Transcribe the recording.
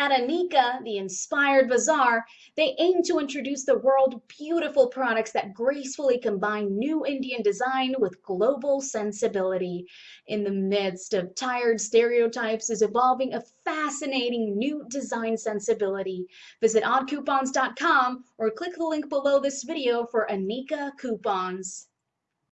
At Anika, the Inspired Bazaar, they aim to introduce the world beautiful products that gracefully combine new Indian design with global sensibility. In the midst of tired stereotypes is evolving a fascinating new design sensibility. Visit oddcoupons.com or click the link below this video for Anika coupons.